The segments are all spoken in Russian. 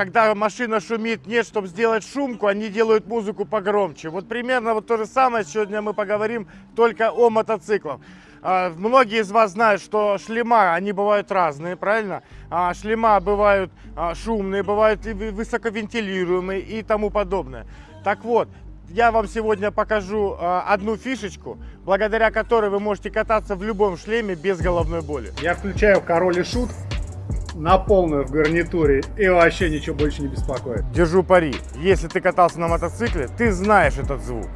когда машина шумит, нет, чтобы сделать шумку, они делают музыку погромче. Вот примерно вот то же самое сегодня мы поговорим только о мотоциклах. А, многие из вас знают, что шлема, они бывают разные, правильно? А, шлема бывают а, шумные, бывают высоковентилируемые и тому подобное. Так вот, я вам сегодня покажу одну фишечку, благодаря которой вы можете кататься в любом шлеме без головной боли. Я включаю король и шут на полную в гарнитуре и вообще ничего больше не беспокоит. Держу пари, если ты катался на мотоцикле, ты знаешь этот звук.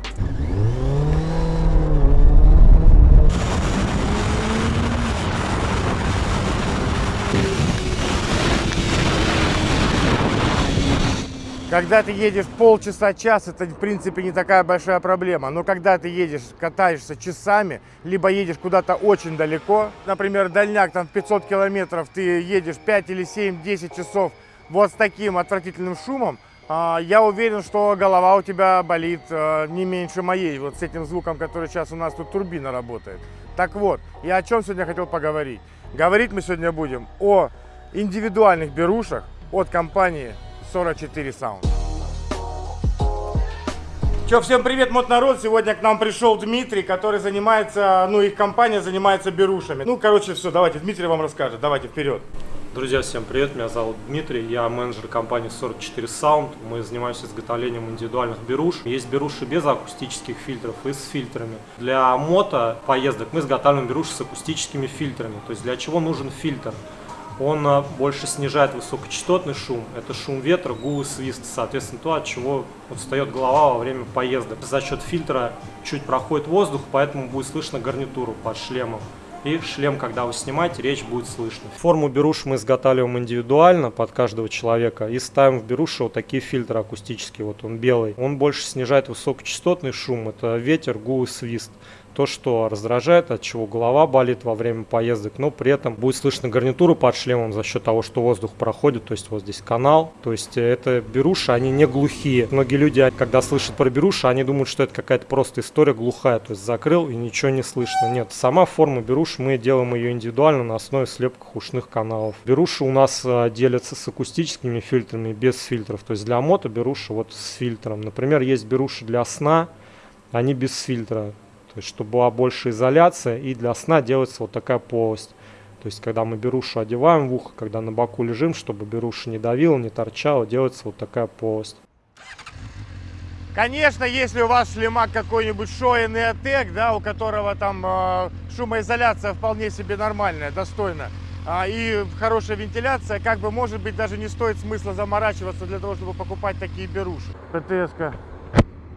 Когда ты едешь полчаса-час, это в принципе не такая большая проблема. Но когда ты едешь, катаешься часами, либо едешь куда-то очень далеко, например, дальняк там 500 километров, ты едешь 5 или 7, 10 часов вот с таким отвратительным шумом, а, я уверен, что голова у тебя болит а, не меньше моей, вот с этим звуком, который сейчас у нас тут турбина работает. Так вот, я о чем сегодня хотел поговорить. Говорить мы сегодня будем о индивидуальных берушах от компании 44 Sound. Че, всем привет, мод народ. Сегодня к нам пришел Дмитрий, который занимается, ну, их компания занимается берушами. Ну, короче, все, давайте, Дмитрий вам расскажет. Давайте, вперед. Друзья, всем привет, меня зовут Дмитрий, я менеджер компании 44 Sound. Мы занимаемся изготовлением индивидуальных беруш. Есть беруши без акустических фильтров и с фильтрами. Для мото поездок мы изготавливаем беруши с акустическими фильтрами. То есть для чего нужен фильтр? Он а, больше снижает высокочастотный шум. Это шум ветра, гул и свист. Соответственно, то, от чего встает голова во время поездок. За счет фильтра чуть проходит воздух, поэтому будет слышно гарнитуру под шлемом. И шлем, когда вы снимаете, речь будет слышно. Форму беруш мы изготавливаем индивидуально под каждого человека и ставим в беруши вот такие фильтры акустические. Вот он белый. Он больше снижает высокочастотный шум. Это ветер, гул и свист то, что раздражает, от чего голова болит во время поездок, но при этом будет слышно гарнитуру под шлемом за счет того, что воздух проходит, то есть вот здесь канал, то есть это беруши, они не глухие. Многие люди, когда слышат про беруши, они думают, что это какая-то просто история глухая, то есть закрыл и ничего не слышно. Нет, сама форма беруши, мы делаем ее индивидуально на основе слепках ушных каналов. Беруши у нас э, делятся с акустическими фильтрами, без фильтров, то есть для мото беруши вот с фильтром. Например, есть беруши для сна, они без фильтра. То есть, чтобы была больше изоляция, и для сна делается вот такая полость. То есть, когда мы берушу одеваем в ухо, когда на боку лежим, чтобы беруша не давила, не торчала, делается вот такая полость. Конечно, если у вас шлемак какой-нибудь Shoei Neotech, да, у которого там э, шумоизоляция вполне себе нормальная, достойная, э, и хорошая вентиляция, как бы, может быть, даже не стоит смысла заморачиваться для того, чтобы покупать такие беруши. ПТС-ка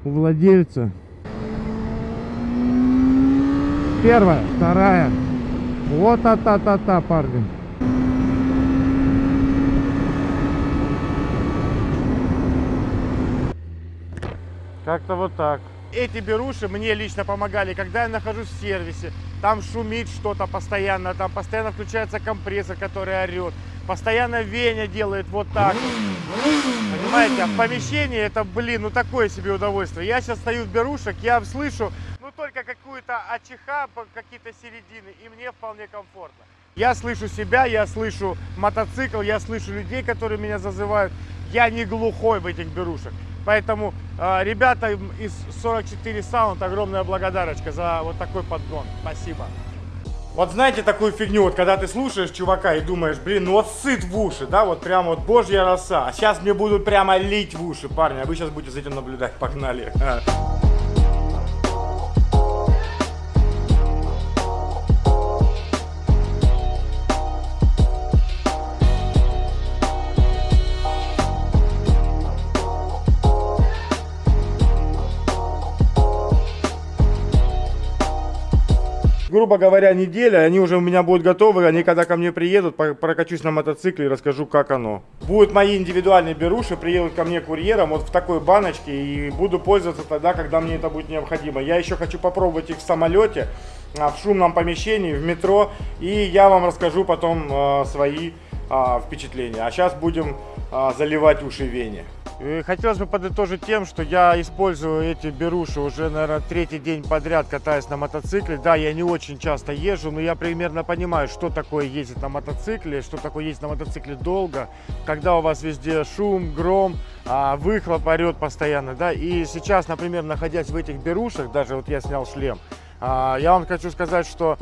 у владельца Первая, вторая. Вот та-та-та-та, парни. Как-то вот так. Эти беруши мне лично помогали, когда я нахожусь в сервисе. Там шумит что-то постоянно, там постоянно включается компрессор, который орет. Постоянно Веня делает вот так. Понимаете, а в помещении это, блин, ну такое себе удовольствие. Я сейчас стою в берушек, я слышу только какую-то АЧХ, какие-то середины, и мне вполне комфортно. Я слышу себя, я слышу мотоцикл, я слышу людей, которые меня зазывают. Я не глухой в этих берушах. Поэтому э, ребята из 44 Sound огромная благодарочка за вот такой подгон. Спасибо. Вот знаете такую фигню, вот когда ты слушаешь чувака и думаешь, блин, ну вот сыт в уши, да, вот прям вот божья роса. А сейчас мне будут прямо лить в уши, парни, а вы сейчас будете за этим наблюдать. Погнали. грубо говоря, неделя, они уже у меня будут готовы, они когда ко мне приедут, прокачусь на мотоцикле и расскажу, как оно. Будут мои индивидуальные беруши, приедут ко мне курьером вот в такой баночке и буду пользоваться тогда, когда мне это будет необходимо. Я еще хочу попробовать их в самолете, а, в шумном помещении, в метро, и я вам расскажу потом э, свои э, впечатления. А сейчас будем а, заливать уши Вене. И хотелось бы подытожить тем, что я использую эти беруши уже, наверное, третий день подряд, катаясь на мотоцикле. Да, я не очень часто езжу, но я примерно понимаю, что такое ездить на мотоцикле, что такое ездить на мотоцикле долго, когда у вас везде шум, гром, а, выхлоп орет постоянно, да. И сейчас, например, находясь в этих берушах, даже вот я снял шлем, я вам хочу сказать, что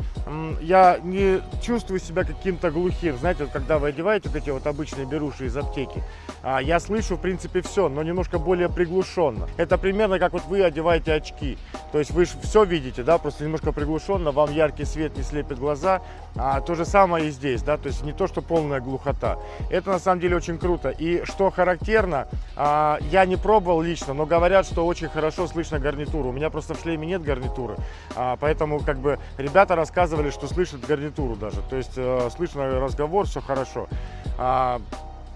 я не чувствую себя каким-то глухим. Знаете, вот когда вы одеваете вот эти вот обычные беруши из аптеки, а, я слышу, в принципе, все, но немножко более приглушенно. Это примерно как вот вы одеваете очки. То есть вы же все видите, да, просто немножко приглушенно, вам яркий свет не слепит глаза. А, то же самое и здесь, да, то есть не то, что полная глухота. Это на самом деле очень круто. И что характерно, а, я не пробовал лично, но говорят, что очень хорошо слышно гарнитуру. У меня просто в шлеме нет гарнитуры. А, поэтому как бы ребята рассказывали, что слышат гарнитуру даже. То есть э, слышно разговор, все хорошо. А,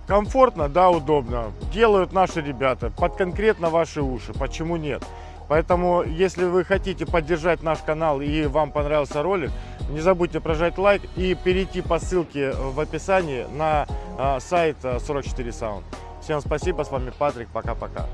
комфортно, да, удобно. Делают наши ребята под конкретно ваши уши. Почему нет? Поэтому, если вы хотите поддержать наш канал и вам понравился ролик, не забудьте прожать лайк и перейти по ссылке в описании на сайт 44 Sound. Всем спасибо, с вами Патрик, пока-пока.